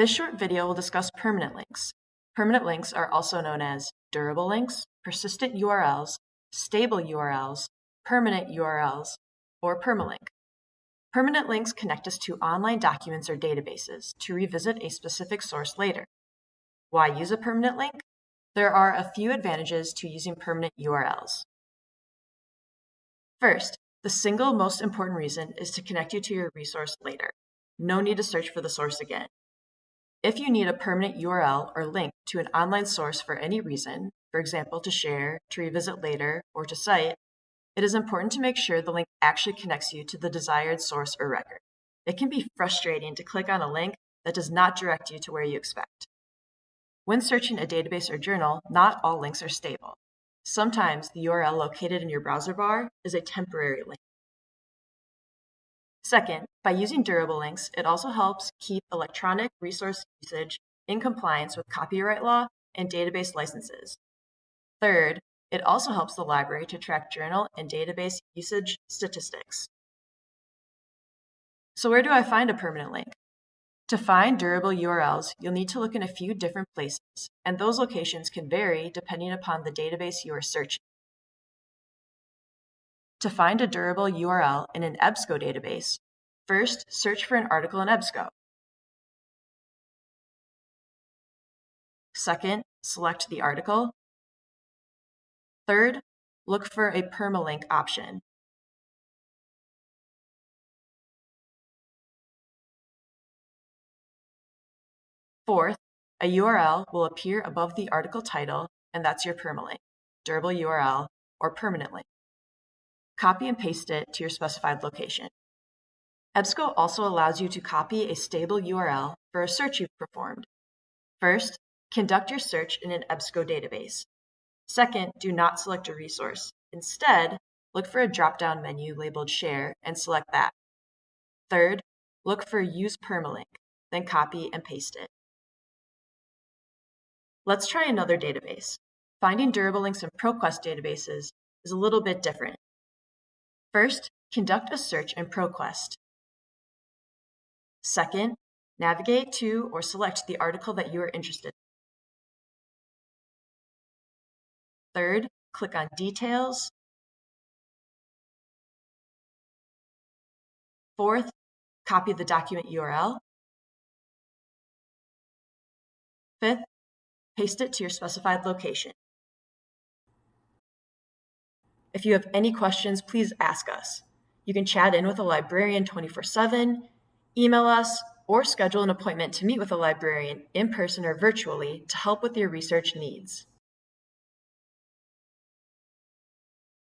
This short video will discuss permanent links. Permanent links are also known as durable links, persistent URLs, stable URLs, permanent URLs, or permalink. Permanent links connect us to online documents or databases to revisit a specific source later. Why use a permanent link? There are a few advantages to using permanent URLs. First, the single most important reason is to connect you to your resource later. No need to search for the source again. If you need a permanent URL or link to an online source for any reason, for example, to share, to revisit later, or to cite, it is important to make sure the link actually connects you to the desired source or record. It can be frustrating to click on a link that does not direct you to where you expect. When searching a database or journal, not all links are stable. Sometimes the URL located in your browser bar is a temporary link. Second, by using durable links, it also helps keep electronic resource usage in compliance with copyright law and database licenses. Third, it also helps the library to track journal and database usage statistics. So where do I find a permanent link? To find durable URLs, you'll need to look in a few different places, and those locations can vary depending upon the database you are searching. To find a durable URL in an EBSCO database, first search for an article in EBSCO. Second, select the article. Third, look for a permalink option. Fourth, a URL will appear above the article title, and that's your permalink, durable URL, or permanent link. Copy and paste it to your specified location. EBSCO also allows you to copy a stable URL for a search you've performed. First, conduct your search in an EBSCO database. Second, do not select a resource. Instead, look for a drop-down menu labeled Share and select that. Third, look for Use Permalink, then copy and paste it. Let's try another database. Finding durable links in ProQuest databases is a little bit different. First, conduct a search in ProQuest. Second, navigate to or select the article that you are interested in. Third, click on Details. Fourth, copy the document URL. Fifth, paste it to your specified location. If you have any questions, please ask us. You can chat in with a librarian 24 7, email us, or schedule an appointment to meet with a librarian in person or virtually to help with your research needs.